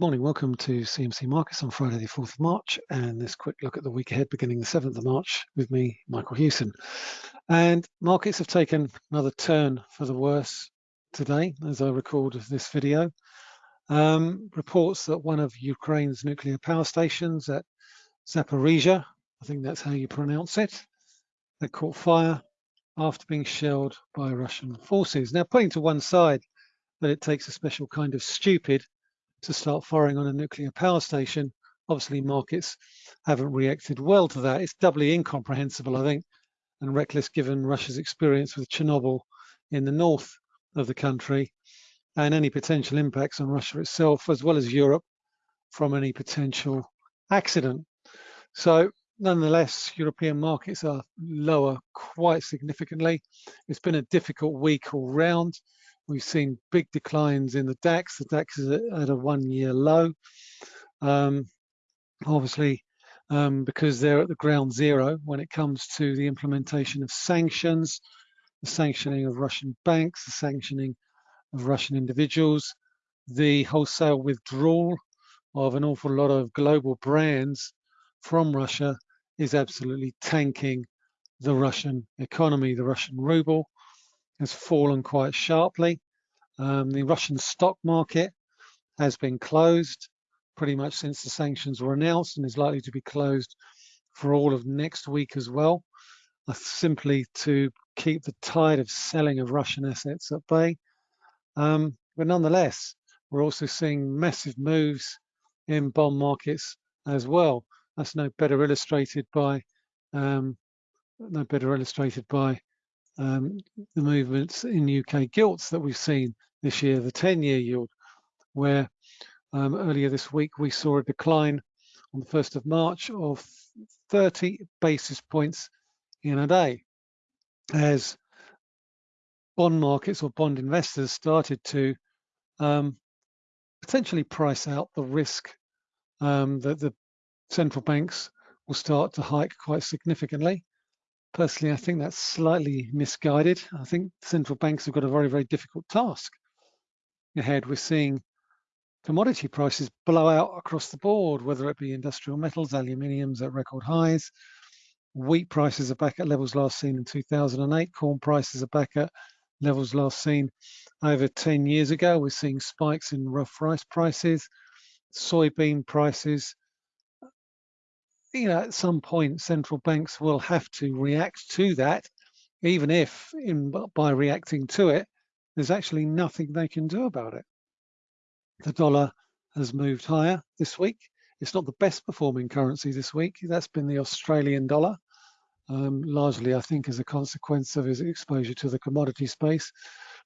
Morning, welcome to CMC Markets on Friday the 4th of March and this quick look at the week ahead beginning the 7th of March with me, Michael Hewson. And markets have taken another turn for the worse today as I record this video. Um, reports that one of Ukraine's nuclear power stations at Zaporizhia, I think that's how you pronounce it, that caught fire after being shelled by Russian forces. Now putting to one side that it takes a special kind of stupid to start firing on a nuclear power station. Obviously, markets haven't reacted well to that. It's doubly incomprehensible, I think, and reckless given Russia's experience with Chernobyl in the north of the country and any potential impacts on Russia itself, as well as Europe, from any potential accident. So nonetheless, European markets are lower quite significantly. It's been a difficult week all round. We've seen big declines in the DAX. The DAX is at a one-year low. Um, obviously, um, because they're at the ground zero when it comes to the implementation of sanctions, the sanctioning of Russian banks, the sanctioning of Russian individuals, the wholesale withdrawal of an awful lot of global brands from Russia is absolutely tanking the Russian economy, the Russian ruble has fallen quite sharply. Um, the Russian stock market has been closed pretty much since the sanctions were announced and is likely to be closed for all of next week as well, uh, simply to keep the tide of selling of Russian assets at bay. Um, but nonetheless, we're also seeing massive moves in bond markets as well. That's no better illustrated by um, no better illustrated by um, the movements in UK gilts that we've seen this year, the 10-year yield, where um, earlier this week we saw a decline on the 1st of March of 30 basis points in a day as bond markets or bond investors started to um, potentially price out the risk um, that the central banks will start to hike quite significantly Personally, I think that's slightly misguided. I think central banks have got a very, very difficult task ahead. We're seeing commodity prices blow out across the board, whether it be industrial metals, aluminiums at record highs. Wheat prices are back at levels last seen in 2008. Corn prices are back at levels last seen over 10 years ago. We're seeing spikes in rough rice prices, soybean prices, you know, at some point, central banks will have to react to that, even if in, by reacting to it, there's actually nothing they can do about it. The dollar has moved higher this week. It's not the best performing currency this week. That's been the Australian dollar, um, largely, I think, as a consequence of his exposure to the commodity space.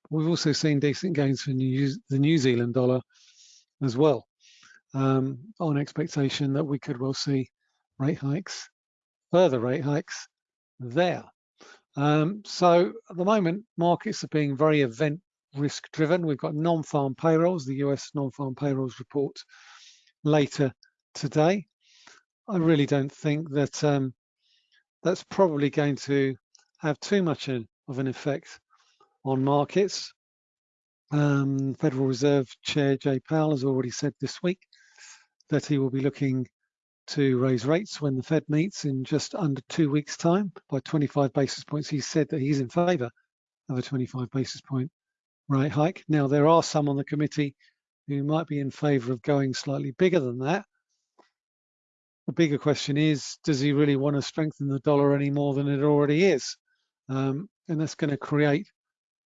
But we've also seen decent gains for New, the New Zealand dollar as well, um, on expectation that we could well see rate hikes, further rate hikes there. Um, so at the moment, markets are being very event risk driven. We've got non-farm payrolls, the US non-farm payrolls report later today. I really don't think that um, that's probably going to have too much of an effect on markets. Um, Federal Reserve Chair Jay Powell has already said this week that he will be looking to raise rates when the Fed meets in just under two weeks' time by 25 basis points. He said that he's in favour of a 25 basis point rate hike. Now, there are some on the committee who might be in favour of going slightly bigger than that. The bigger question is, does he really want to strengthen the dollar any more than it already is? Um, and that's going to create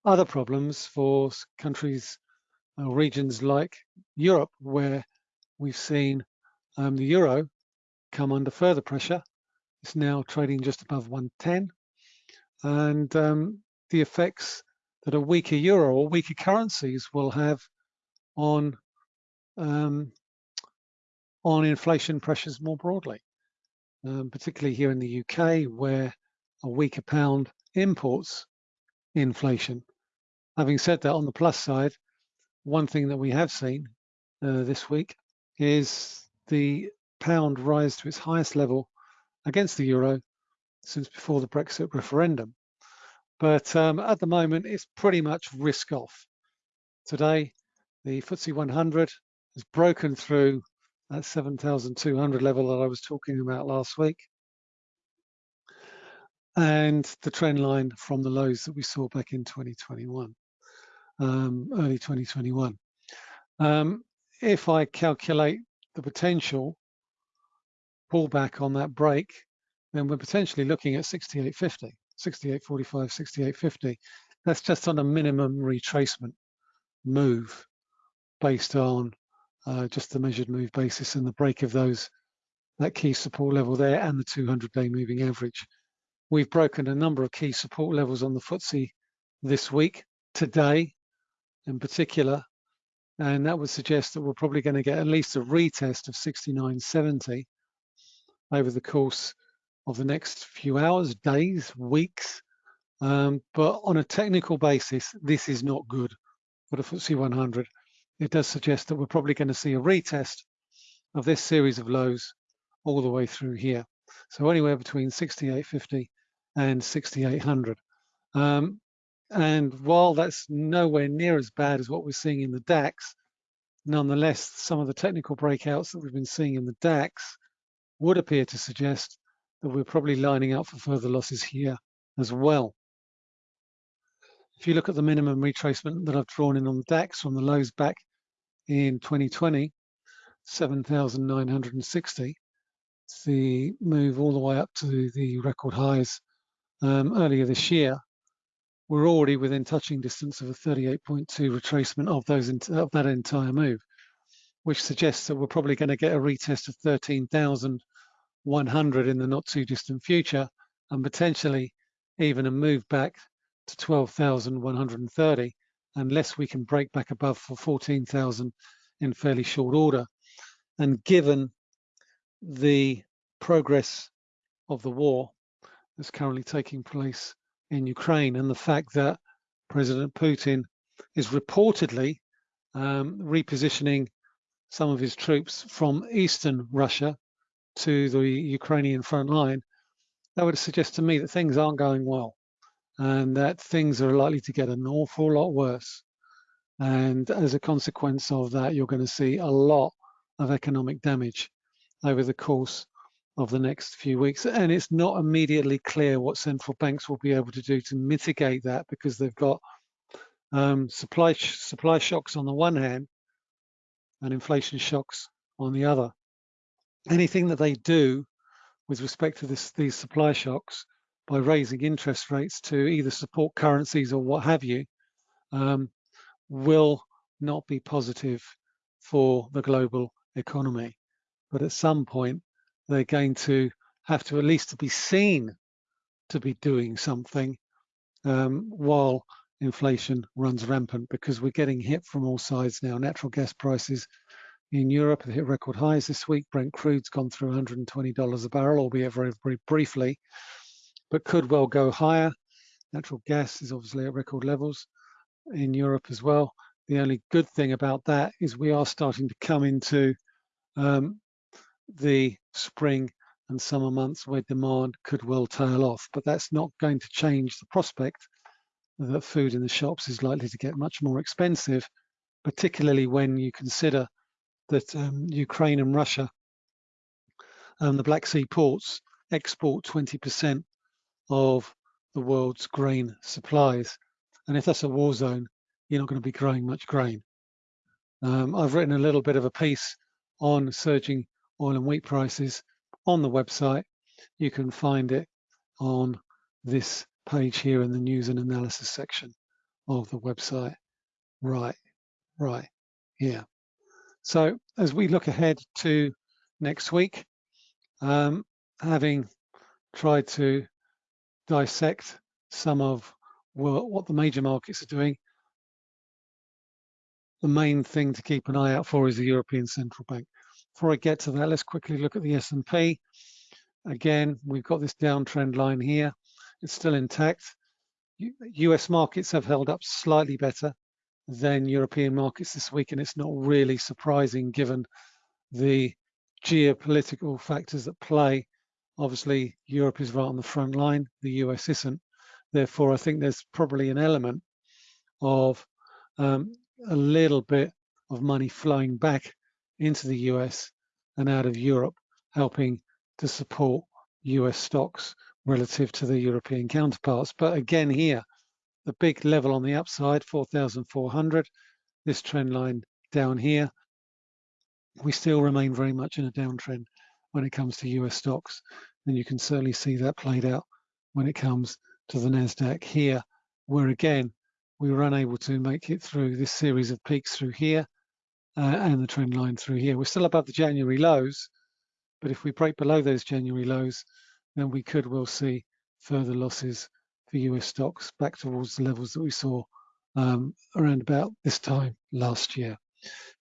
other problems for countries or regions like Europe, where we've seen um, the euro come under further pressure. It's now trading just above 110. And um, the effects that a weaker euro or weaker currencies will have on um, on inflation pressures more broadly, um, particularly here in the UK, where a weaker pound imports inflation. Having said that, on the plus side, one thing that we have seen uh, this week is the pound rise to its highest level against the euro since before the Brexit referendum. But um, at the moment, it's pretty much risk off. Today, the FTSE 100 has broken through that 7,200 level that I was talking about last week. And the trend line from the lows that we saw back in 2021, um, early 2021. Um, if I calculate the potential pullback on that break, then we're potentially looking at 68.50, 68.45, 68.50. That's just on a minimum retracement move based on uh, just the measured move basis and the break of those that key support level there and the 200-day moving average. We've broken a number of key support levels on the FTSE this week, today in particular, and that would suggest that we're probably going to get at least a retest of 69.70 over the course of the next few hours, days, weeks. Um, but on a technical basis, this is not good for the FTSE 100 it does suggest that we're probably going to see a retest of this series of lows all the way through here. So anywhere between 6850 and 6800. Um, and while that's nowhere near as bad as what we're seeing in the DAX, nonetheless, some of the technical breakouts that we've been seeing in the DAX would appear to suggest that we're probably lining up for further losses here as well. If you look at the minimum retracement that I've drawn in on the DAX from the lows back in 2020, 7,960. The move all the way up to the record highs um, earlier this year. We're already within touching distance of a 38.2 retracement of those of that entire move, which suggests that we're probably going to get a retest of 13,100 in the not too distant future, and potentially even a move back to 12,130 unless we can break back above for 14,000 in fairly short order. And given the progress of the war that's currently taking place in Ukraine and the fact that President Putin is reportedly um, repositioning some of his troops from eastern Russia to the Ukrainian front line, that would suggest to me that things aren't going well and that things are likely to get an awful lot worse. And as a consequence of that, you're going to see a lot of economic damage over the course of the next few weeks. And it's not immediately clear what central banks will be able to do to mitigate that because they've got um, supply supply shocks on the one hand and inflation shocks on the other. Anything that they do with respect to this, these supply shocks by raising interest rates to either support currencies or what have you, um, will not be positive for the global economy. But at some point, they're going to have to at least to be seen to be doing something um, while inflation runs rampant because we're getting hit from all sides now. Natural gas prices in Europe hit record highs this week. Brent crude's gone through $120 a barrel, albeit very, very briefly but could well go higher. Natural gas is obviously at record levels in Europe as well. The only good thing about that is we are starting to come into um, the spring and summer months where demand could well tail off, but that's not going to change the prospect that food in the shops is likely to get much more expensive, particularly when you consider that um, Ukraine and Russia and um, the Black Sea ports export 20% of the world's grain supplies. And if that's a war zone, you're not going to be growing much grain. Um, I've written a little bit of a piece on surging oil and wheat prices on the website. You can find it on this page here in the news and analysis section of the website. Right, right here. So as we look ahead to next week, um, having tried to dissect some of what the major markets are doing, the main thing to keep an eye out for is the European Central Bank. Before I get to that, let's quickly look at the S&P. Again, we've got this downtrend line here. It's still intact. US markets have held up slightly better than European markets this week, and it's not really surprising given the geopolitical factors that play Obviously, Europe is right on the front line, the US isn't. Therefore, I think there's probably an element of um, a little bit of money flowing back into the US and out of Europe, helping to support US stocks relative to the European counterparts. But again here, the big level on the upside, 4,400, this trend line down here, we still remain very much in a downtrend when it comes to US stocks. And you can certainly see that played out when it comes to the NASDAQ here, where again, we were unable to make it through this series of peaks through here uh, and the trend line through here. We're still above the January lows, but if we break below those January lows, then we could well see further losses for US stocks back towards the levels that we saw um, around about this time last year.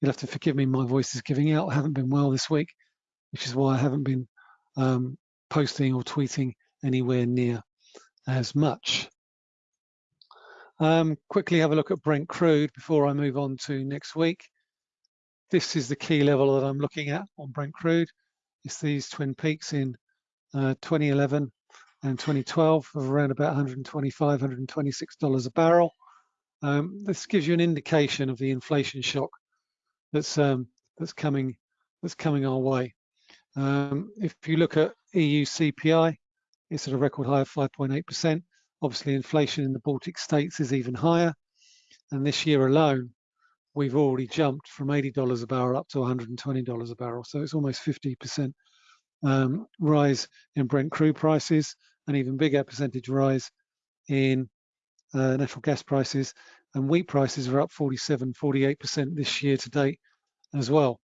You'll have to forgive me, my voice is giving out. I haven't been well this week, which is why I haven't been um, posting or tweeting anywhere near as much. Um, quickly have a look at Brent crude before I move on to next week. This is the key level that I'm looking at on Brent crude. It's these twin peaks in uh, 2011 and 2012 of around about 125, 126 dollars a barrel. Um, this gives you an indication of the inflation shock that's um, that's coming that's coming our way. Um, if you look at EU CPI, it's at a record high of 5.8%. Obviously, inflation in the Baltic states is even higher. And this year alone, we've already jumped from $80 a barrel up to $120 a barrel. So it's almost 50% um, rise in Brent crude prices, an even bigger percentage rise in uh, natural gas prices. And wheat prices are up 47, 48% this year to date as well.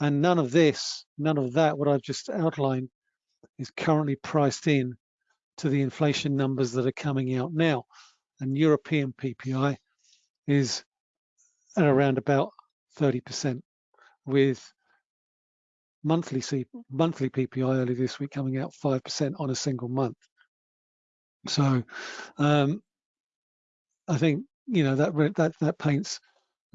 And none of this, none of that, what I've just outlined, is currently priced in to the inflation numbers that are coming out now. And European PPI is at around about 30%, with monthly C monthly PPI early this week coming out 5% on a single month. So um, I think you know that that that paints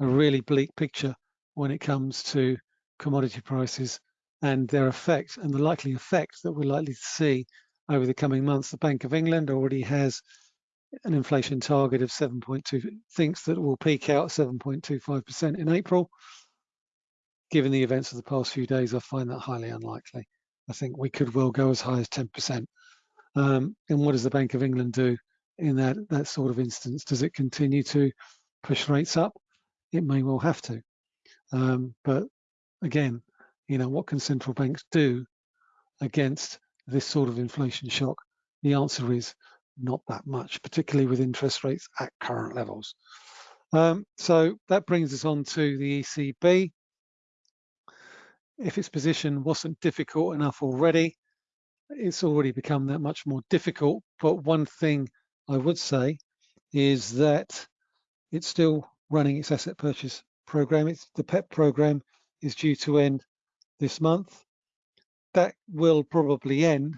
a really bleak picture when it comes to commodity prices and their effect and the likely effect that we're likely to see over the coming months. The Bank of England already has an inflation target of 7.2, thinks that it will peak out 7.25% in April. Given the events of the past few days, I find that highly unlikely. I think we could well go as high as 10%. Um, and what does the Bank of England do in that, that sort of instance? Does it continue to push rates up? It may well have to. Um, but again, you know, what can central banks do against this sort of inflation shock? The answer is not that much, particularly with interest rates at current levels. Um, so that brings us on to the ECB. If its position wasn't difficult enough already, it's already become that much more difficult. But one thing I would say is that it's still running its asset purchase program. It's the PEPP program is due to end this month that will probably end,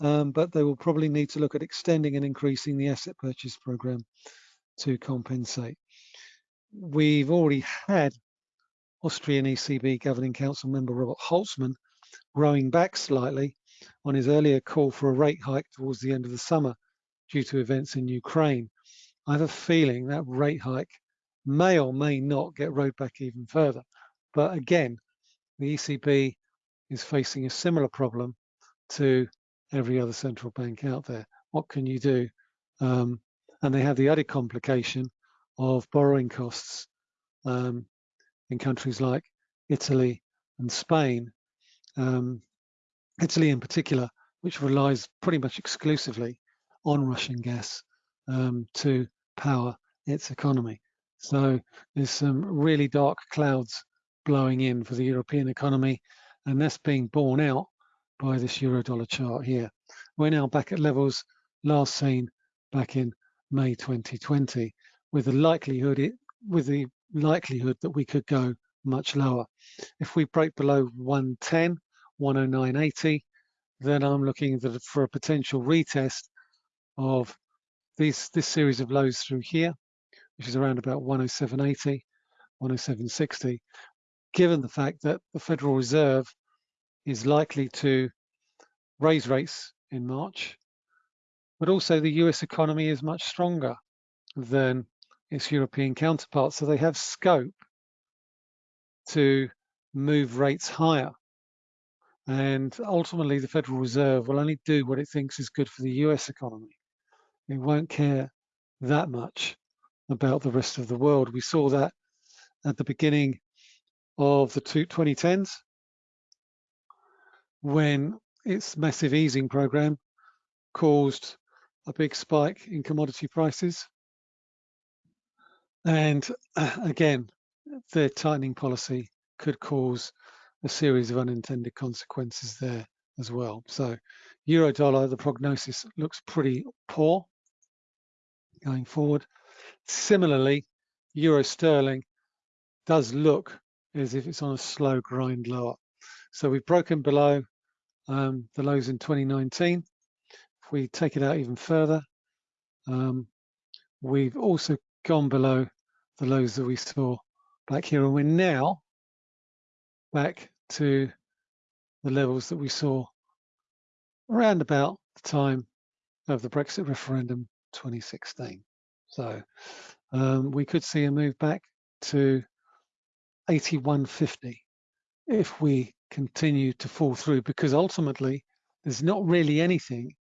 um, but they will probably need to look at extending and increasing the asset purchase program to compensate. We've already had Austrian ECB Governing Council member Robert Holzmann rowing back slightly on his earlier call for a rate hike towards the end of the summer due to events in Ukraine. I have a feeling that rate hike may or may not get rowed back even further. But again, the ECB is facing a similar problem to every other central bank out there. What can you do? Um, and they have the added complication of borrowing costs um, in countries like Italy and Spain. Um, Italy in particular, which relies pretty much exclusively on Russian gas um, to power its economy. So there's some really dark clouds blowing in for the European economy and that's being borne out by this euro dollar chart here. We're now back at levels last seen back in May 2020 with the likelihood it, with the likelihood that we could go much lower. If we break below 110, 109.80, then I'm looking for a potential retest of these, this series of lows through here, which is around about 107.80, 107.60, given the fact that the Federal Reserve is likely to raise rates in March, but also the US economy is much stronger than its European counterparts. So they have scope to move rates higher. And ultimately, the Federal Reserve will only do what it thinks is good for the US economy. It won't care that much about the rest of the world. We saw that at the beginning of the 2010s when its massive easing program caused a big spike in commodity prices. And uh, again, their tightening policy could cause a series of unintended consequences there as well. So euro dollar, the prognosis looks pretty poor going forward. Similarly, euro sterling does look as if it's on a slow grind lower. So we've broken below um, the lows in 2019. If we take it out even further, um, we've also gone below the lows that we saw back here, and we're now back to the levels that we saw around about the time of the Brexit referendum 2016. So um, we could see a move back to 8150 if we continue to fall through because ultimately there's not really anything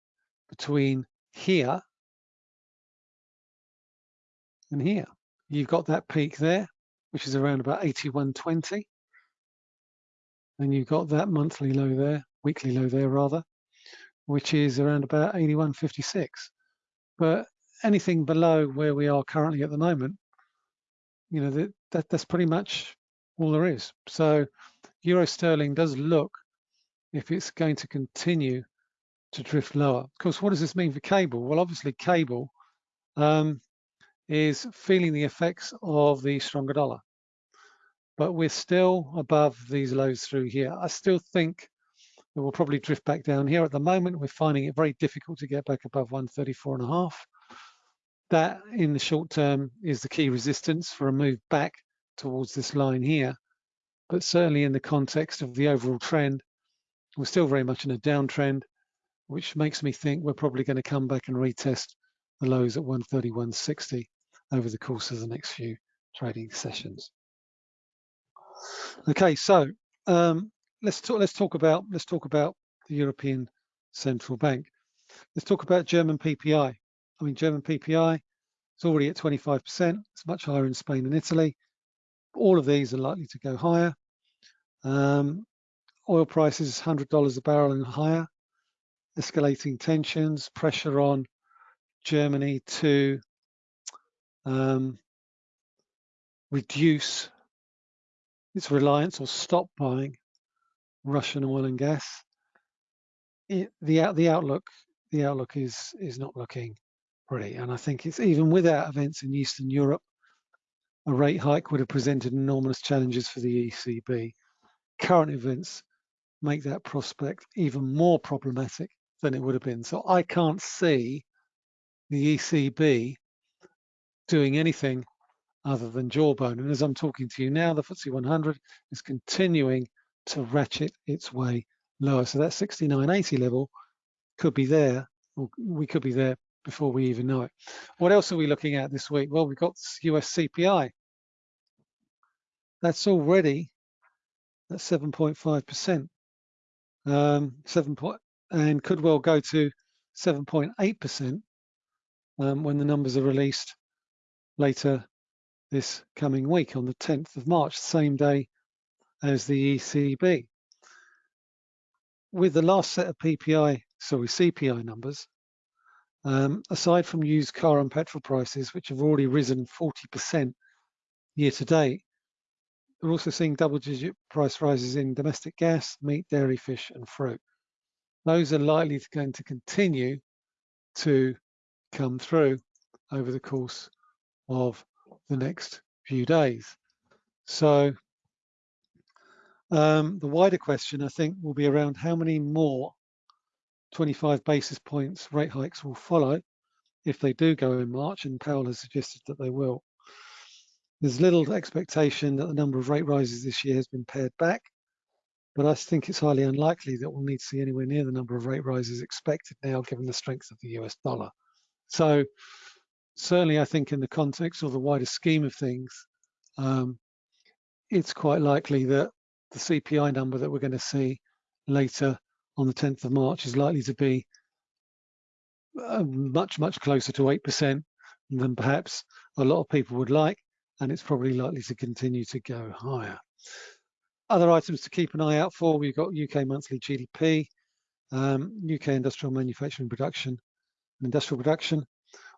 between here and here. You've got that peak there, which is around about 8120. And you've got that monthly low there, weekly low there rather, which is around about 8156. But anything below where we are currently at the moment, you know, that, that that's pretty much all there is. So euro sterling does look if it's going to continue to drift lower. Of course, what does this mean for cable? Well, obviously cable um, is feeling the effects of the stronger dollar, but we're still above these lows through here. I still think it will probably drift back down here. At the moment, we're finding it very difficult to get back above 134 and a half. That in the short term is the key resistance for a move back towards this line here but certainly in the context of the overall trend, we're still very much in a downtrend, which makes me think we're probably going to come back and retest the lows at 131.60 over the course of the next few trading sessions. Okay, so um, let's talk. Let's talk about let's talk about the European Central Bank. Let's talk about German PPI. I mean, German PPI is already at 25%. It's much higher in Spain and Italy. All of these are likely to go higher. Um, oil prices $100 a barrel and higher, escalating tensions, pressure on Germany to um, reduce its reliance or stop buying Russian oil and gas. It, the the outlook the outlook is is not looking pretty, and I think it's even without events in Eastern Europe, a rate hike would have presented enormous challenges for the ECB current events make that prospect even more problematic than it would have been. So I can't see the ECB doing anything other than jawbone. And as I'm talking to you now, the FTSE 100 is continuing to ratchet its way lower. So that 69.80 level could be there, or we could be there before we even know it. What else are we looking at this week? Well, we've got US CPI. That's already that's 7.5%. Um, 7 point, and could well go to 7.8% um, when the numbers are released later this coming week on the 10th of March, same day as the ECB. With the last set of PPI, sorry, CPI numbers, um, aside from used car and petrol prices, which have already risen 40% year to date, we're also seeing double-digit price rises in domestic gas, meat, dairy, fish, and fruit. Those are likely to going to continue to come through over the course of the next few days. So um, the wider question, I think, will be around how many more 25 basis points rate hikes will follow if they do go in March, and Powell has suggested that they will. There's little expectation that the number of rate rises this year has been pared back, but I think it's highly unlikely that we'll need to see anywhere near the number of rate rises expected now, given the strength of the US dollar. So certainly I think in the context or the wider scheme of things, um, it's quite likely that the CPI number that we're going to see later on the 10th of March is likely to be uh, much, much closer to 8% than perhaps a lot of people would like, and it's probably likely to continue to go higher. Other items to keep an eye out for, we've got UK monthly GDP, um, UK industrial manufacturing production, and industrial production.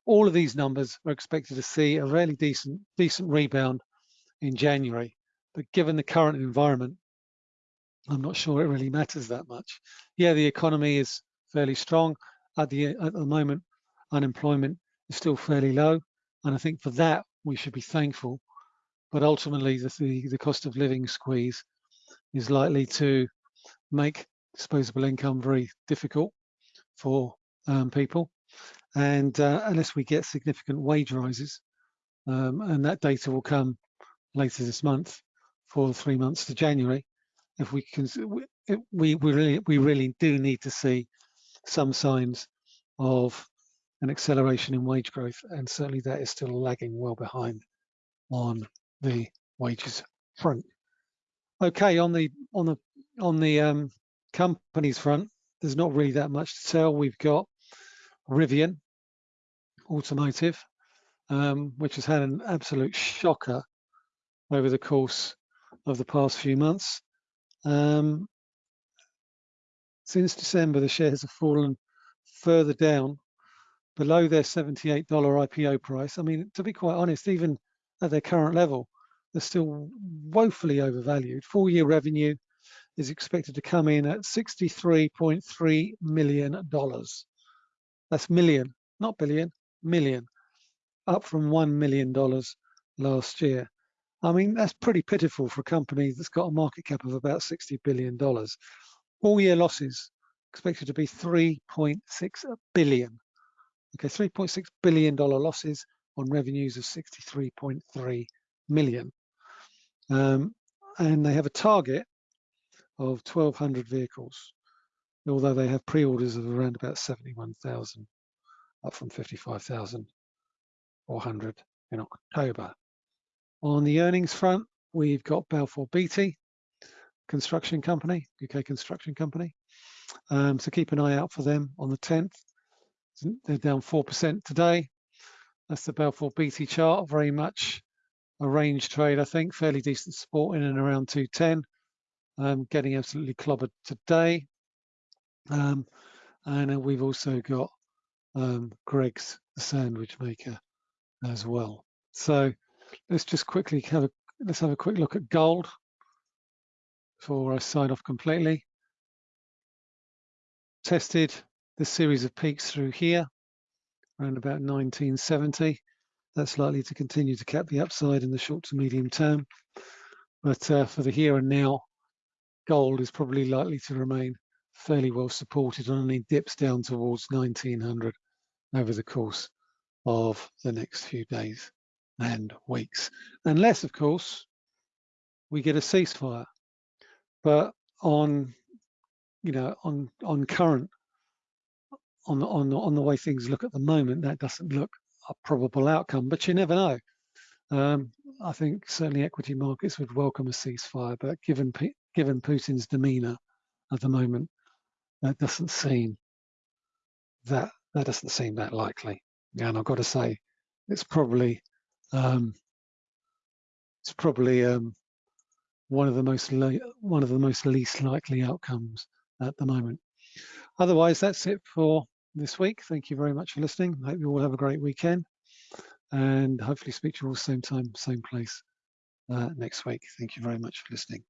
All of these numbers are expected to see a really decent, decent rebound in January, but given the current environment, I'm not sure it really matters that much. Yeah, the economy is fairly strong. At the, at the moment, unemployment is still fairly low. And I think for that, we should be thankful. But ultimately, the, the, the cost of living squeeze is likely to make disposable income very difficult for um, people. And uh, unless we get significant wage rises, um, and that data will come later this month for three months to January, if we can, we, we really we really do need to see some signs of an acceleration in wage growth, and certainly that is still lagging well behind on the wages front. Okay, on the on the on the um, companies front, there's not really that much to tell. We've got Rivian Automotive, um, which has had an absolute shocker over the course of the past few months. Um, since December, the shares have fallen further down below their $78 IPO price. I mean, to be quite honest, even at their current level, they're still woefully overvalued. Full year revenue is expected to come in at $63.3 million. That's million, not billion, million, up from $1 million last year. I mean, that's pretty pitiful for a company that's got a market cap of about $60 billion. All year losses expected to be 3.6 billion. Okay, 3.6 billion dollar losses on revenues of 63.3 million. Um, and they have a target of 1,200 vehicles, although they have pre-orders of around about 71,000, up from 55,400 in October. On the earnings front, we've got Balfour Beatty, construction company, UK construction company. Um, so keep an eye out for them on the 10th. They're down 4% today. That's the Balfour Beatty chart, very much a range trade, I think, fairly decent support in and around 210. Um, getting absolutely clobbered today. Um, and we've also got um, Greggs, the sandwich maker, as well. So let's just quickly have a let's have a quick look at gold before I sign off completely. Tested this series of peaks through here around about 1970. That's likely to continue to cap the upside in the short to medium term. But uh, for the here and now, gold is probably likely to remain fairly well supported and only dips down towards 1900 over the course of the next few days and weeks. Unless, of course, we get a ceasefire. But on, you know, on on current, on the on on the way things look at the moment, that doesn't look a probable outcome. But you never know. Um, I think certainly equity markets would welcome a ceasefire, but given given Putin's demeanour at the moment, that doesn't seem that that doesn't seem that likely. And I've got to say, it's probably um, it's probably um, one of the most one of the most least likely outcomes at the moment. Otherwise, that's it for this week. Thank you very much for listening. I hope you all have a great weekend and hopefully speak to you all same time, same place uh, next week. Thank you very much for listening.